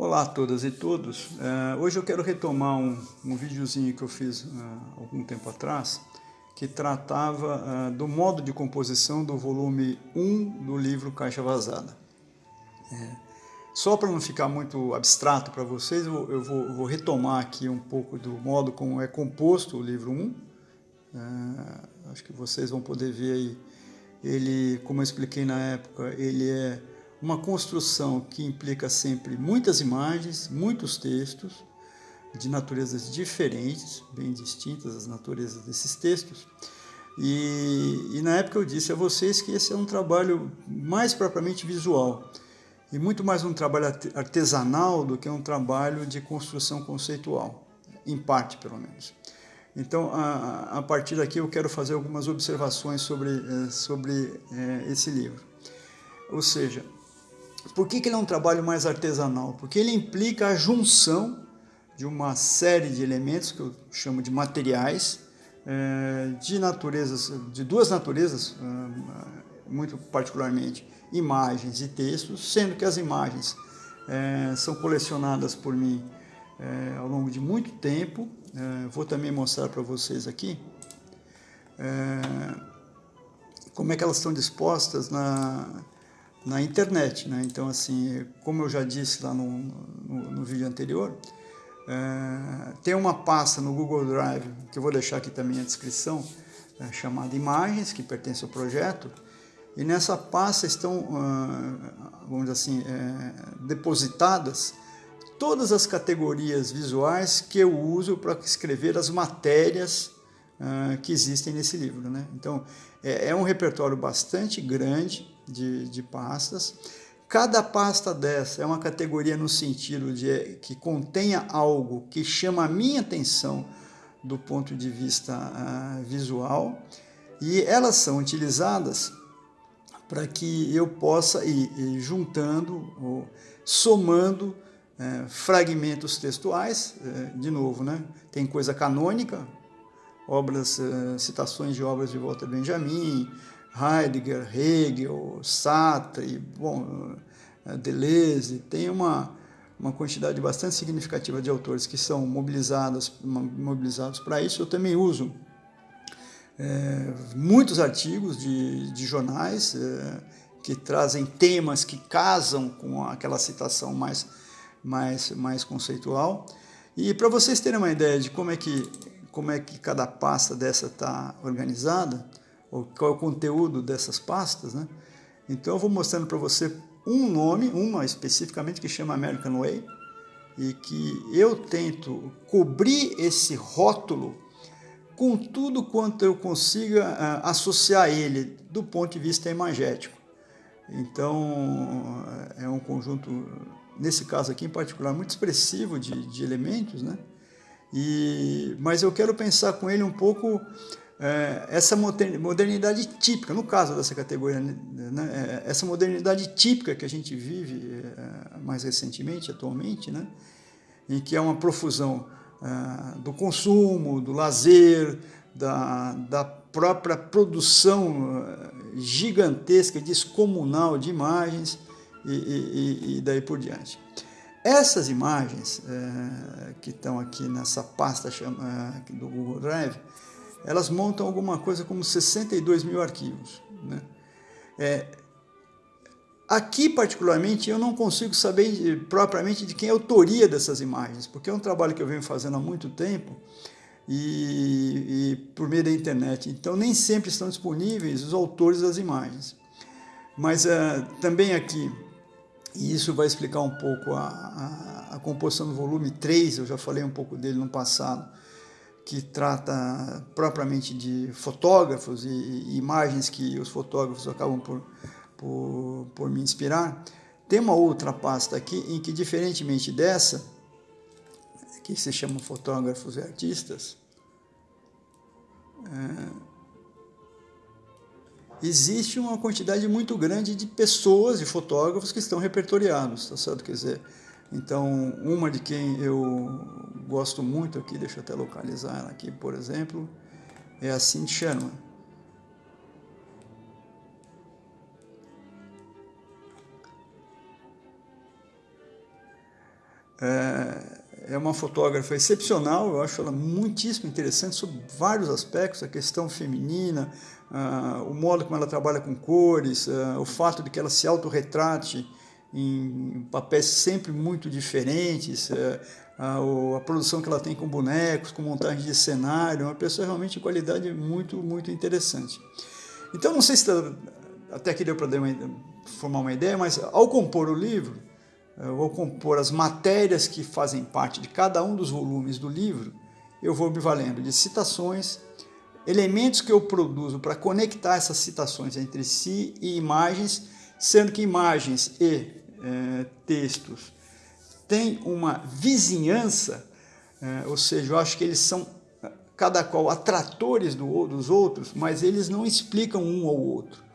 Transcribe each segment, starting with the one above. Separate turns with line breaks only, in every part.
Olá a todas e todos. Uh, hoje eu quero retomar um, um videozinho que eu fiz uh, algum tempo atrás, que tratava uh, do modo de composição do volume 1 do livro Caixa Vazada. É, só para não ficar muito abstrato para vocês, eu, vou, eu vou, vou, retomar aqui um pouco do modo como é composto o livro 1. acho que vocês vão poder ver aí, ele, como eu expliquei na época, ele é uma construção que implica sempre muitas imagens, muitos textos, de naturezas diferentes, bem distintas as naturezas desses textos. E, e, na época eu disse a vocês que esse é um trabalho mais propriamente visual, e muito mais um trabalho artesanal do que um trabalho de construção conceitual, em parte pelo menos. Então, a, a partir daqui eu quero fazer algumas observações sobre, eh, sobre é, esse livro. Ou seja, por que, que ele é um trabalho mais artesanal? Porque ele implica a junção de uma série de elementos que eu chamo de materiais, é, de naturezas, de duas naturezas, é, muito particularmente imagens e textos, sendo que as imagens é, são colecionadas por mim ao longo de muito tempo. vou também mostrar para vocês aqui como é que elas estão dispostas na, na internet. Né? Então, assim, como eu já disse lá no, no, no vídeo anterior, é, tem uma pasta no Google Drive, que eu vou deixar aqui também a descrição, é, chamada Imagens, que pertence ao projeto, e nessa pasta estão, uh, vamos dizer assim, é, depositadas todas as categorias visuais que eu uso para escrever as matérias uh, que existem nesse livro. Né? Então, é, é um repertório bastante grande, de, de pastas. Cada pasta dessa é uma categoria no sentido de que contenha algo que chama a minha atenção do ponto de vista uh, visual e elas são utilizadas para que eu possa ir, ir juntando ou somando uh, fragmentos textuais, uh, de novo, né? tem coisa canônica, obras, eh, citações de obras de Walter Benjamin, Heidegger, Hegel, Sartre, bom, eh, Deleuze, tem uma, uma quantidade bastante significativa de autores que são mobilizados, mobilizados para isso. Eu também uso é, muitos artigos de, de jornais é, que trazem temas que casam com aquela citação mais, mais, mais conceitual. E para vocês terem uma ideia de como é que, como é que cada pasta dessa está organizada, qual é o conteúdo dessas pastas, né? Então eu vou mostrando para você um nome, uma especificamente que chama American Way, e que eu tento cobrir esse rótulo com tudo quanto eu consiga uh, associar ele do ponto de vista imagético. Então é um conjunto, nesse caso aqui em particular, muito expressivo de, de elementos, né? E, mas eu quero pensar com ele um pouco é, essa modernidade típica, no caso dessa categoria, né, é, essa modernidade típica que a gente vive é, mais recentemente, atualmente, né, em que é uma profusão é, do consumo, do lazer, da, da própria produção é, gigantesca, descomunal de imagens e, e, e daí por diante. Essas imagens é, que estão aqui nessa pasta chama, do Google Drive, elas montam alguma coisa como 62 mil arquivos. Né? É, aqui, particularmente, eu não consigo saber propriamente de quem é a autoria dessas imagens, porque é um trabalho que eu venho fazendo há muito tempo e, e por meio da internet. Então, nem sempre estão disponíveis os autores das imagens. Mas uh, também aqui, e isso vai explicar um pouco a, a, a composição do volume 3, eu já falei um pouco dele no passado, que trata propriamente de fotógrafos e, e, imagens que os fotógrafos acabam por, por, por me inspirar. Tem uma outra pasta aqui em que, diferentemente dessa, que se chama Fotógrafos e Artistas, é, existe uma quantidade muito grande de pessoas, de fotógrafos que estão repertoriados, tá certo? Quer dizer, então, uma de quem eu gosto muito aqui, deixa eu até localizar ela aqui, por exemplo, é a Cindy Sherman. é, é uma fotógrafa excepcional, eu acho ela muitíssimo interessante sobre vários aspectos, a questão feminina, uh, o modo como ela trabalha com cores, uh, o fato de que ela se autorretrate em papéis sempre muito diferentes, uh, a, produção que ela tem com bonecos, com montagem de cenário, uma pessoa realmente de qualidade muito, muito interessante. Então, não sei se tá, até aqui deu para formar uma ideia, mas ao compor o livro, eu vou compor as matérias que fazem parte de cada um dos volumes do livro, eu vou me valendo de citações, elementos que eu produzo para conectar essas citações entre si e imagens, sendo que imagens e é, textos têm uma vizinhança, é, ou seja, eu acho que eles são cada qual atratores do, dos outros, mas eles não explicam um ao outro.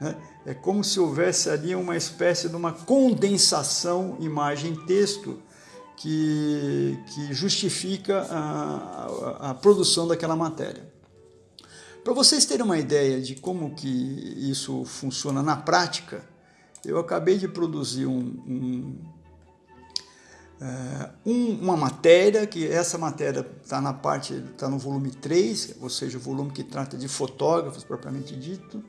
Né? É como se houvesse ali uma espécie de uma condensação imagem-texto que, que justifica a, a, a produção daquela matéria. Para vocês terem uma ideia de como que isso funciona na prática, eu acabei de produzir um, um, é, um, uma matéria, que essa matéria está na parte, está no volume 3, ou seja, o volume que trata de fotógrafos propriamente dito,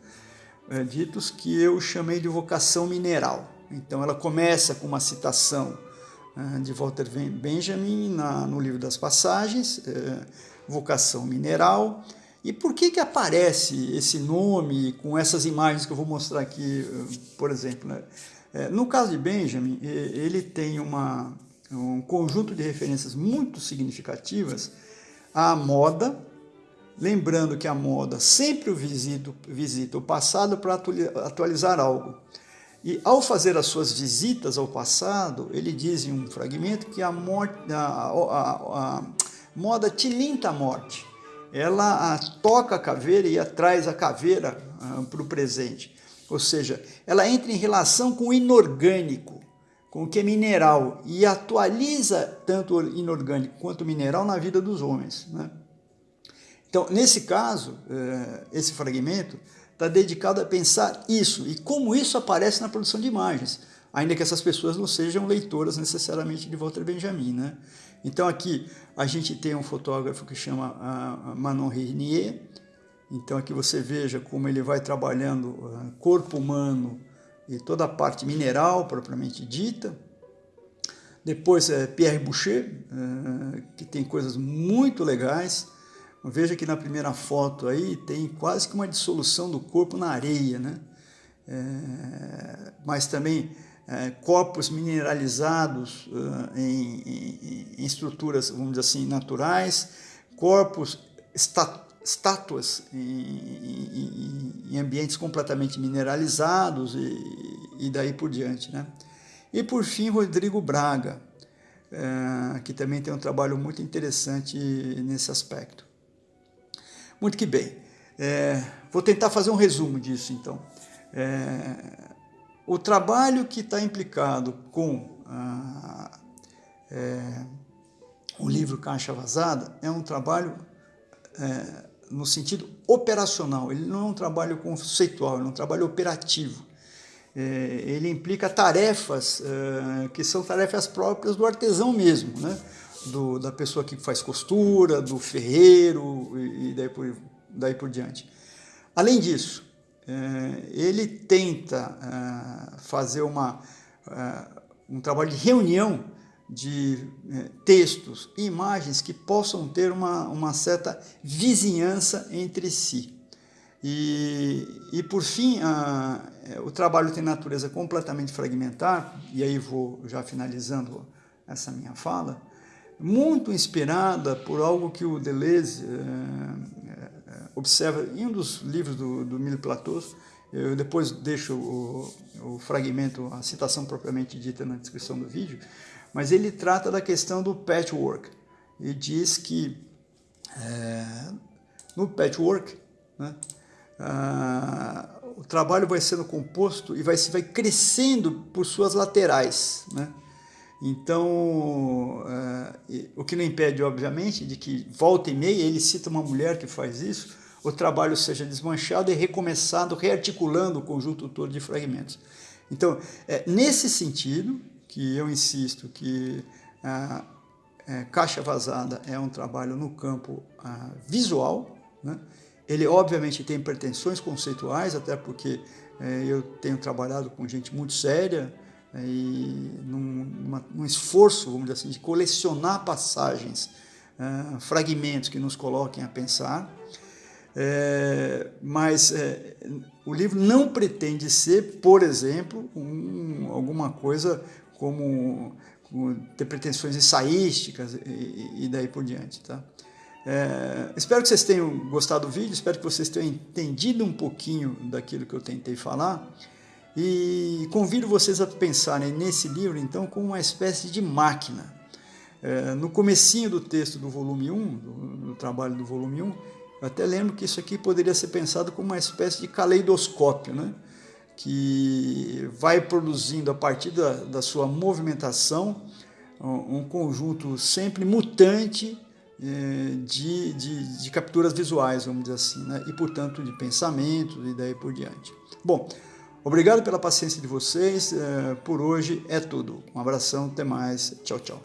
é, ditos que eu chamei de vocação mineral. Então ela começa com uma citação é, de Walter Benjamin na, no livro das passagens, é, vocação mineral. E por que, que aparece esse nome com essas imagens que eu vou mostrar aqui, por exemplo? Né? É, no caso de Benjamin, ele tem uma, um conjunto de referências muito significativas à moda, lembrando que a moda sempre visita, visita o passado para atualizar algo. E ao fazer as suas visitas ao passado, ele diz em um fragmento que a, morte, a, a, a moda tilinta a morte. Ela toca a caveira e traz a caveira para o presente. Ou seja, ela entra em relação com o inorgânico, com o que é mineral, e atualiza tanto o inorgânico quanto o mineral na vida dos homens. Né? Então, nesse caso, eh, esse fragmento está dedicado a pensar isso e como isso aparece na produção de imagens, ainda que essas pessoas não sejam leitoras necessariamente de Walter Benjamin. Né? Então, aqui a gente tem um fotógrafo que chama Manon Renier. Então, aqui você veja como ele vai trabalhando uh, corpo humano e toda a parte mineral propriamente dita. Depois é Pierre Boucher, uh, que tem coisas muito legais. Veja que na primeira foto aí tem quase que uma dissolução do corpo na areia, né? É, mas também é, corpos mineralizados uh, em, em, em, estruturas, vamos dizer assim, naturais, corpos, estátuas em, em, ambientes completamente mineralizados e, e, daí por diante. Né? E por fim, Rodrigo Braga, é, que também tem um trabalho muito interessante nesse aspecto. Muito que bem. É, vou tentar fazer um resumo disso, então. É, o trabalho que está implicado com é, o livro Caixa Vazada é um trabalho é, no sentido operacional, ele não é um trabalho conceitual, é um trabalho operativo. É, ele implica tarefas é, que são tarefas próprias do artesão mesmo, né? Do, da pessoa que faz costura, do ferreiro e, e daí, por, daí por diante. Além disso, é, ele tenta é, fazer uma, é, um trabalho de reunião de textos e imagens que possam ter uma, uma certa vizinhança entre si. E, e por fim, a, o trabalho tem natureza completamente fragmentar, e aí vou já finalizando essa minha fala, muito inspirada por algo que o Deleuze é, observa em um dos livros do, do Mille Plateaus, eu depois deixo o, o, fragmento, a citação propriamente dita na descrição do vídeo, mas ele trata da questão do patchwork e diz que é, no patchwork né, o trabalho vai sendo composto e vai, vai crescendo por suas laterais. Né? Então, uh, o que não impede, obviamente, de que volta e meia ele cita uma mulher que faz isso, o trabalho seja desmanchado e recomeçado, rearticulando o conjunto todo de fragmentos. Então, é nesse sentido que eu insisto que a, é, Caixa Vazada é um trabalho no campo a, visual, né? ele obviamente tem pretensões conceituais, até porque é, eu tenho trabalhado com gente muito séria, e num, num esforço, vamos dizer assim, de colecionar passagens, uh, fragmentos que nos coloquem a pensar, é, mas é, o livro não pretende ser, por exemplo, um, alguma coisa como, como, ter pretensões ensaísticas e, e daí por diante. Tá? É, espero que vocês tenham gostado do vídeo, espero que vocês tenham entendido um pouquinho daquilo que eu tentei falar e convido vocês a pensarem nesse livro então como uma espécie de máquina. É, no comecinho do texto do volume 1, do, do trabalho do volume 1, eu até lembro que isso aqui poderia ser pensado como uma espécie de caleidoscópio, né? que vai produzindo a partir da, da sua movimentação um, conjunto sempre mutante eh, de, de, de, capturas visuais, vamos dizer assim, né? e portanto de pensamentos e daí por diante. Bom, obrigado pela paciência de vocês, eh, por hoje é tudo. Um abração, até mais, tchau, tchau.